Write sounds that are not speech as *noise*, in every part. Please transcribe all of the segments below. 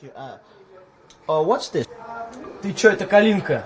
Uh, oh, what's this? Ты чё, это калинка?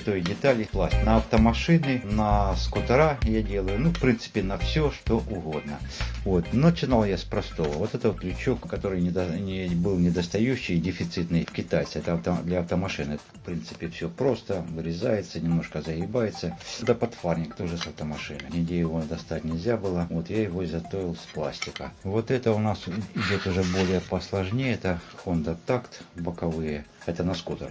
Этой детали класть на автомашины, на скутера я делаю, ну, в принципе, на все, что угодно. Вот. Начинал я с простого. Вот это вот крючок, который недо- не, был недостающий, дефицитный в китайце. Это авто- для автомашины. В принципе, все просто, вырезается, немножко загибается. Это подфарник тоже с автомашины. Нигде его достать нельзя было. Вот я его изготовил с пластика. Вот это у нас идет уже более посложнее. Это Honda Tact боковые. Это на скутер.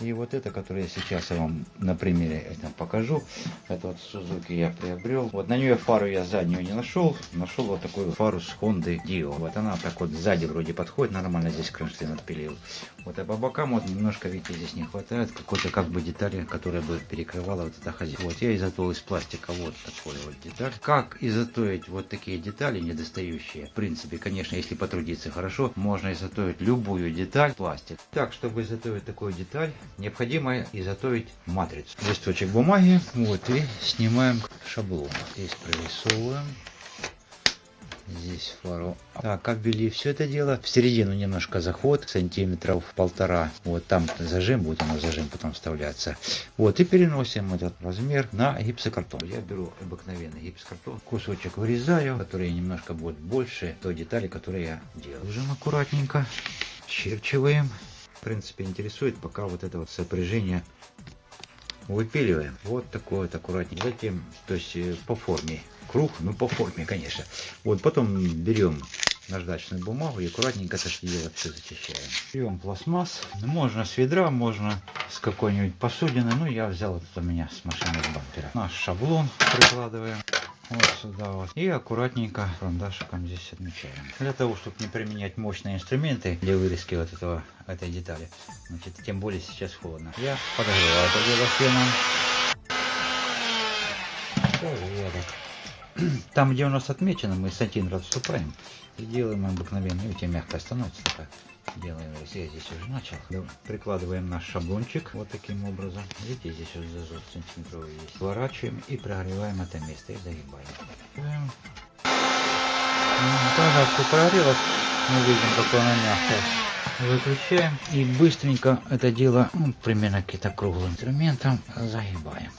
И вот это, которое я сейчас вам на примере это покажу, это вот Suzuki я приобрел. Вот на нее фару я заднюю не нашел, нашел вот такую фару с Honda Dio. Вот она так вот сзади вроде подходит, нормально здесь кронштейн отпилил. Вот а по бокам вот немножко, видите, здесь не хватает какой-то как бы детали, которая бы перекрывала вот это хозяйство. Вот я изготовил из пластика вот такой вот деталь. Как изготовить вот такие детали недостающие? В принципе, конечно, если потрудиться хорошо, можно изготовить любую деталь пластик. Так, чтобы изготовить такую деталь, необходимо изготовить матрицу. Листочек бумаги, вот, и снимаем шаблон. Здесь прорисовываем. Здесь фару. Так, обвели все это дело. В середину немножко заход, сантиметров полтора. Вот там зажим, будет оно зажим потом вставляться. Вот, и переносим этот размер на гипсокартон. Я беру обыкновенный гипсокартон, кусочек вырезаю, который немножко будет больше той детали, которую я делаю. Ложим аккуратненько, черчиваем. Принципе, интересует пока вот это вот сопряжение выпиливаем. Вот такой вот аккуратненько. Затем, то есть э, по форме круг, ну по форме, конечно. Вот потом берем наждачную бумагу и аккуратненько это дело все зачищаем. Берем пластмасс. Можно с ведра, можно с какой-нибудь посудины. Ну, я взял вот у меня с машины бампера. Наш шаблон прикладываем. Вот сюда вот. И аккуратненько карандашиком здесь отмечаем. Для того, чтобы не применять мощные инструменты для вырезки вот этого, этой детали. Значит, тем более сейчас холодно. Я подогреваю это дело феном. Порядок. *clears throat* Там, где у нас отмечено, мы сантиметр отступаем и делаем обыкновенно. Видите, мягко становится такая. Делаем, я здесь уже начал. Прикладываем наш шаблончик вот таким образом. Видите, здесь вот зазор сантиметровый есть. Сворачиваем и прогреваем это место и загибаем. Когда все прогрелось, мы видим, какое оно мягкое. Выключаем и быстренько это дело, ну, примерно каким-то круглым инструментом, загибаем.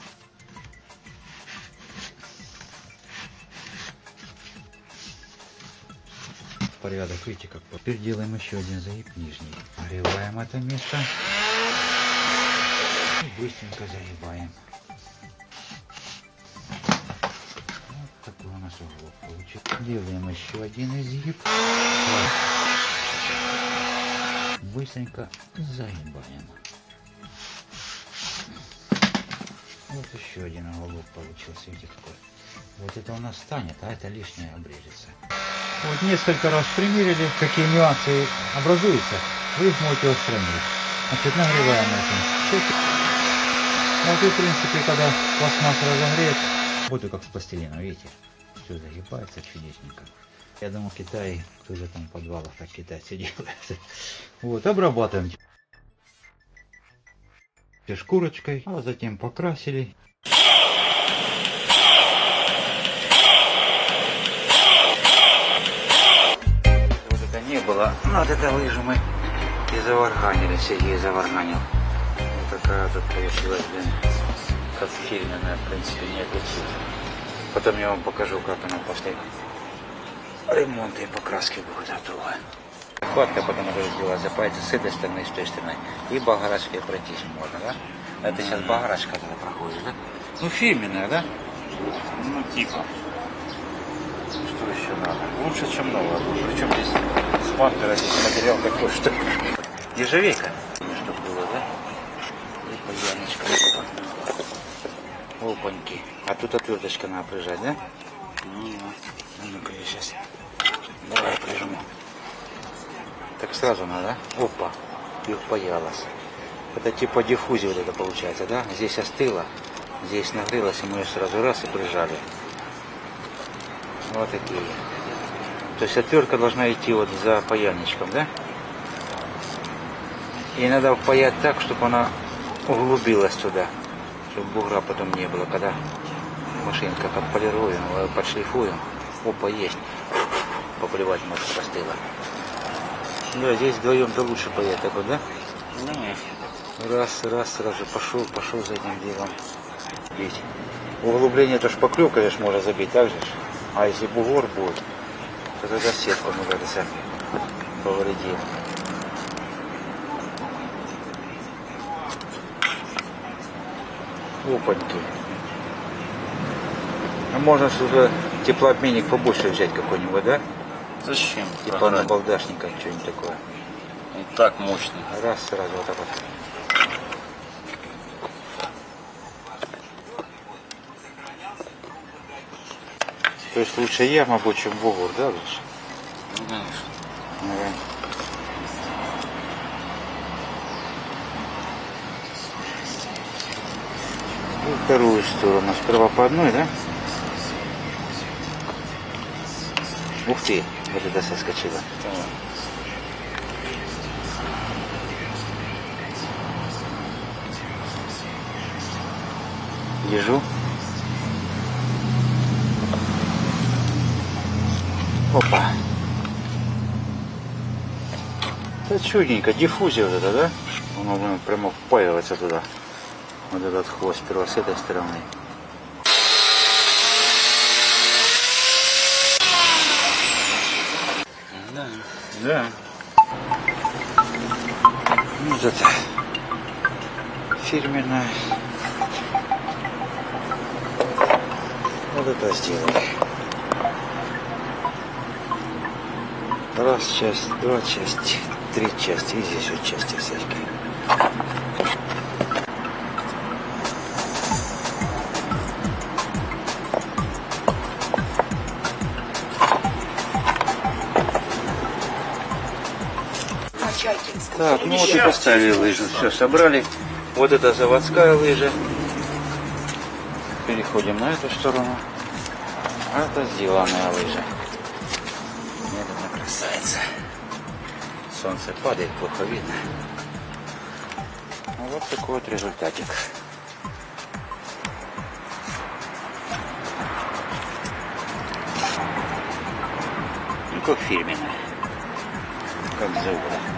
Порядок, видите, как. Теперь делаем еще один загиб нижний. Прогреваем это место. И быстренько загибаем. Вот такой у нас уголок получится. Делаем еще один изгиб. Быстренько загибаем. Вот еще один уголок получился, видите какой. Вот это у нас станет, а это лишнее обрежется. Вот несколько раз примерили, какие нюансы образуются, вы их можете устранить. Значит, нагреваем этим. Вот и в принципе, когда пластмасса разогреет, вот и как с пластилином, видите, все загибается чудесненько. Я думаю, в Китае тоже там в подвалах так китайцы делают. Вот, обрабатываем шкурочкой, а затем покрасили было. Ну, вот это лыжи мы и заварганили, Сергей заварганил. Вот такая тут получилась, блин, как в в принципе, не отличить. Потом я вам покажу, как она после ремонта и покраски будет готова. Хватка потом уже сделала, запаяться с этой стороны и с той стороны. И багарачкой пройтись можно, да? Это сейчас багарачка туда проходит, да? Ну, фирменная, да? Ну, типа. Что надо? Лучше, чем новое. Причем здесь с бампера здесь материал такой, что ежевейка. Чтобы было, да? И паяночка. Опаньки. А тут отверточка надо прижать, да? Ну, ну-ка я сейчас. Давай прижму. Так сразу надо, да? Опа. И впаялась. Это типа диффузия вот это получается, да? Здесь остыло, здесь нагрелось, и мы ее сразу раз и прижали. Вот такие. То есть отвертка должна идти вот за паяльничком, да? И надо впаять так, чтобы она углубилась туда, чтобы бугра потом не было, когда машинка подполируем, э, подшлифуем. Опа, есть. Поплевать может постыло. Да, здесь вдвоем-то лучше паять так вот, да? Раз, раз, сразу пошел, пошел за этим делом. Бить. Углубление это шпаклевка лишь можно забить, так же? А если бугор будет, то тогда сетку мы как сами повредим. Опаньки. А можно что-то теплообменник побольше взять какой-нибудь, да? Зачем? Типа Программе. набалдашника, что-нибудь такое. И так мощный. Раз, сразу вот так вот. То есть лучше я, мабуть, чем бугор, да, лучше? Ну, конечно. Наверное. И вторую сторону. Сперва по одной, да? Ух ты, вот это соскочило. Так. Держу. Это чудненько, диффузия вот это, да? Оно блин, прямо впаивается туда. Вот этот хвост сперва с этой стороны. Да. Да. Ну, вот это фирменная. Вот это сделали. Раз часть, два части, три части. И здесь вот части всякие. Так, ну вот и поставили лыжу. Все, собрали. Вот это заводская лыжа. Переходим на эту сторону. А это сделанная лыжа. Это красавица. Солнце падает, плохо видно. Ну, Вот такой вот результатик. Ну, как фирменная. Как завода.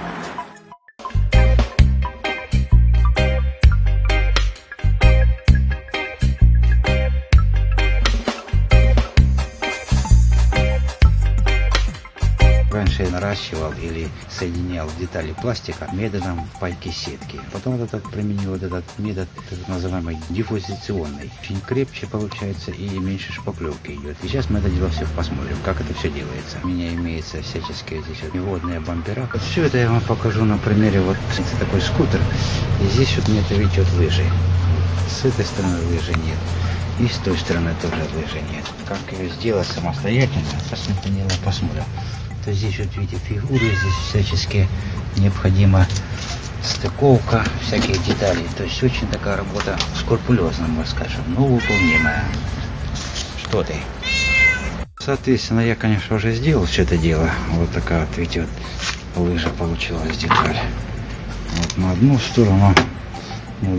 Наращивал или соединял детали пластика методом пайки сетки. Потом вот этот применил вот этот метод, так называемый диффузиционный. Очень крепче получается и меньше шпаклевки идет. И сейчас мы это дело все посмотрим, как это все делается. У меня имеется всяческие здесь вот неводные бампера. Вот все это я вам покажу на примере вот это такой скутер. И здесь вот нет, видите, вот лыжи. С этой стороны лыжи нет. И с той стороны тоже лыжи нет. Как ее сделать самостоятельно, посмотрим, посмотрим. То здесь вот видите фигуры, здесь всячески необходима стыковка всяких деталей. То есть очень такая работа скрупулезная, мы скажем, но выполнимая. Что ты? Соответственно, я, конечно, уже сделал все это дело. Вот такая вот, видите, вот лыжа получилась деталь. Вот на одну сторону,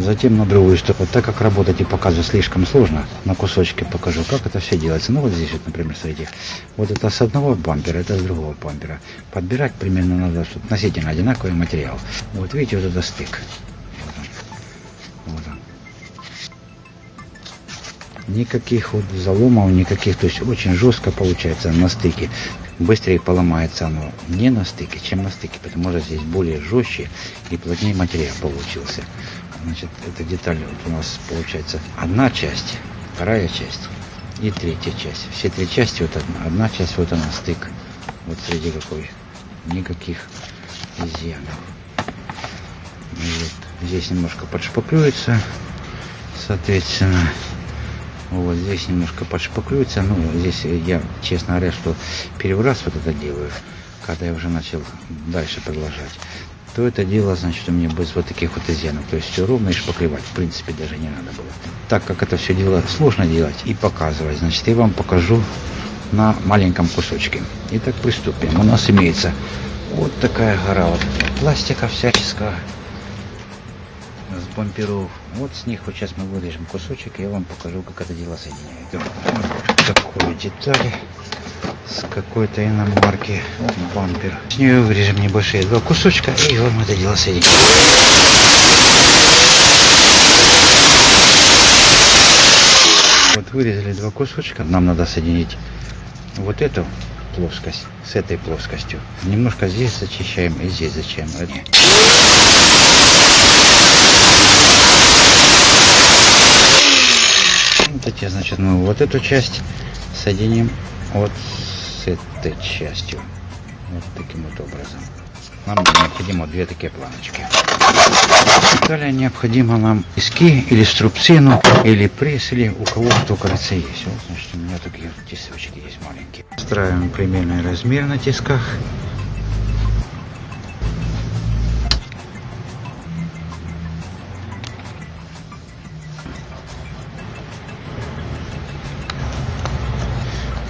затем на другую сторону. Так как работать и показывать слишком сложно, на кусочки покажу, как это все делается. Ну вот здесь вот, например, смотрите, вот это с одного бампера, это с другого бампера. Подбирать примерно надо, относительно одинаковый материал. Вот видите, вот это стык. Вот он. Вот он. Никаких вот заломов, никаких, то есть очень жестко получается на стыке. Быстрее поломается оно не на стыке, чем на стыке, потому что здесь более жестче и плотнее материал получился. Значит, эта деталь вот у нас получается одна часть, вторая часть. и третья часть. Все три части, вот одна, одна часть, вот она стык. Вот среди какой. Никаких изъянов. Вот. Здесь немножко подшпаклюется, соответственно. Вот здесь немножко подшпаклюется. Ну, здесь я, честно говоря, что первый раз вот это делаю, когда я уже начал дальше продолжать то это дело, значит, у меня без вот таких вот изъянов. То есть все ровно и шпаклевать, в принципе, даже не надо было. Так как это все дело сложно делать и показывать, значит, я вам покажу на маленьком кусочке. Итак, приступим. У нас имеется вот такая гора вот пластика всяческого с бамперов. Вот с них вот сейчас мы вырежем кусочек, и я вам покажу, как это дело соединяет. Вот такую деталь с какой-то иномарки бампер. С нее вырежем небольшие два кусочка и вам это дело соединим. Вот вырезали два кусочка. Нам надо соединить вот эту плоскость с этой плоскостью. Немножко здесь зачищаем и здесь зачищаем. Вот эти, значит, мы вот эту часть соединим вот этой частью. Вот таким вот образом. Нам необходимо две такие планочки. Далее необходимо нам иски или струбцину, или пресс, или у кого кто, кажется, есть. Вот, значит, у меня такие тесочки есть маленькие. Устраиваем примерный размер на тисках.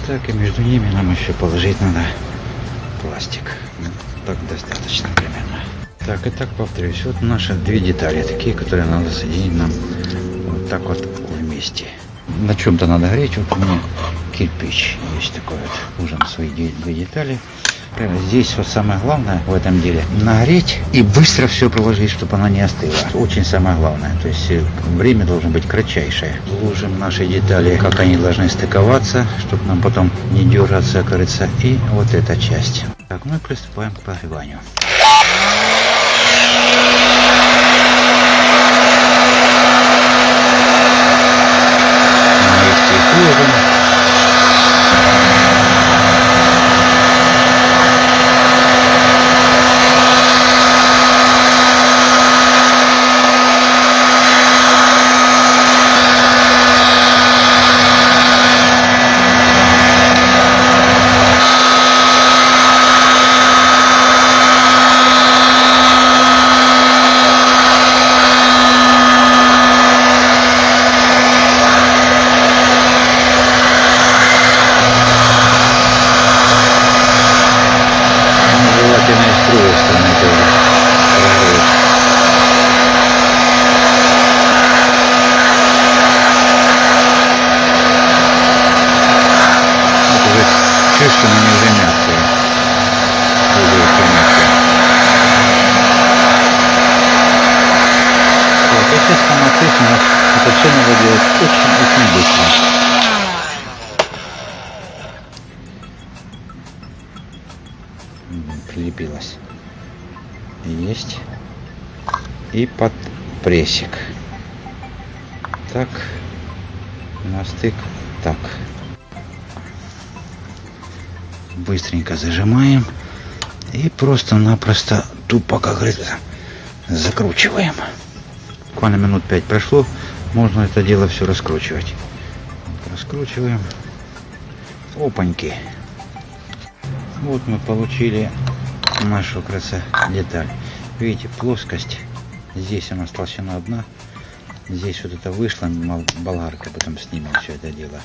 Так, и между ними нам еще положить надо пластик. Ну, так достаточно примерно. Так, и так повторюсь. Вот наши две детали, такие, которые надо соединить нам вот так вот вместе. На чем-то надо греть. Вот у меня кирпич есть такой вот. Нужен свои две детали. Здесь вот самое главное в этом деле нагреть и быстро все проложить, чтобы она не остыла. Очень самое главное. То есть э, время должно быть кратчайшее. Ложим наши детали, как они должны стыковаться, чтобы нам потом не дергаться, кажется. И вот эта часть. Так, мы приступаем к прогреванию. Все надо делать очень-очень быстро. Прилепилась. Есть. И под прессик. Так. На стык. Так. Быстренько зажимаем. И просто-напросто тупо, как говорится, закручиваем буквально минут 5 прошло, можно это дело все раскручивать. Раскручиваем. Опаньки. Вот мы получили нашу краса деталь. Видите, плоскость. Здесь у нас толщина одна. Здесь вот это вышло, болгарка, потом снимем все это дело.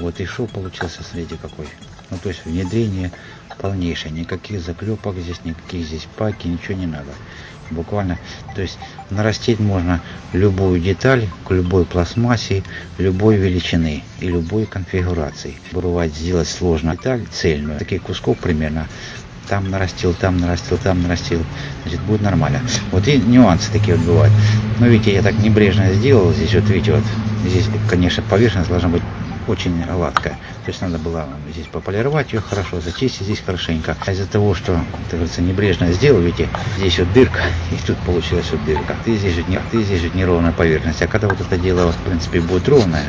Вот и шов получился, смотрите какой. Ну то есть внедрение полнейшее. Никаких заклепок здесь, никаких здесь паки, ничего не надо буквально. То есть нарастить можно любую деталь к любой пластмассе любой величины и любой конфигурации. Бывает сделать сложно деталь цельную. Таких кусков примерно там нарастил, там нарастил, там нарастил, значит, будет нормально. Вот и нюансы такие вот бывают. Но видите, я так небрежно сделал. Здесь, вот видите, вот здесь, конечно, поверхность должна быть очень гладкая. То есть надо было здесь пополировать ее хорошо, зачистить здесь хорошенько. А из-за того, что, так говорится, небрежно сделал, видите, здесь вот дырка, *laughs* и тут получилась вот дырка. Ты здесь же не, ты здесь же неровная поверхность. А когда вот это дело, в принципе, будет ровное,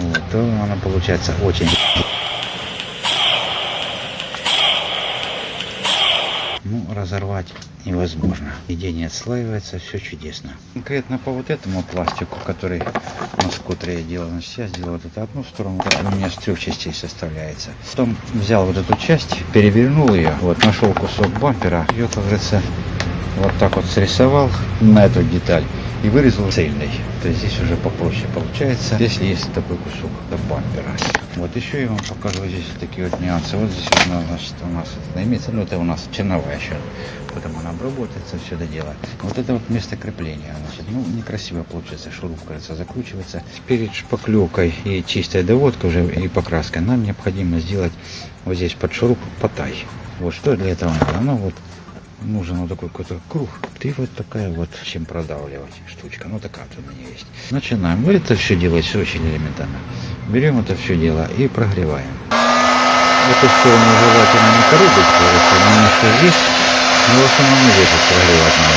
вот, то она получается очень Ну, разорвать невозможно. Нигде отслаивается, все чудесно. Конкретно по вот этому пластику, который на скутере я делал, значит, я сделал вот эту одну сторону, у меня с трех частей составляется. Потом взял вот эту часть, перевернул ее, вот, нашел кусок бампера, ее, как говорится, вот так вот срисовал на эту деталь и вырезал цельный. То есть здесь уже попроще получается, если есть такой кусок до бампера. Вот еще я вам покажу здесь такие вот нюансы. Вот здесь вот, значит, у нас это имеется, ну это у нас черновая еще. Потом она обработается, все это дело. Вот это вот место крепления, значит, ну некрасиво получается, шуруп, кажется, закручивается. Перед шпаклевкой и чистой доводкой уже и покраской нам необходимо сделать вот здесь под шуруп потай. Вот что для этого надо? Ну вот нужен вот такой какой-то круг. И вот такая вот, чем продавливать штучка. Ну такая вот у меня есть. Начинаем. Ну, это все делать все очень элементарно. Берем это все дело и прогреваем. Эту сторону желательно не коробить, короче, немножко здесь, но в основном здесь прогревать надо.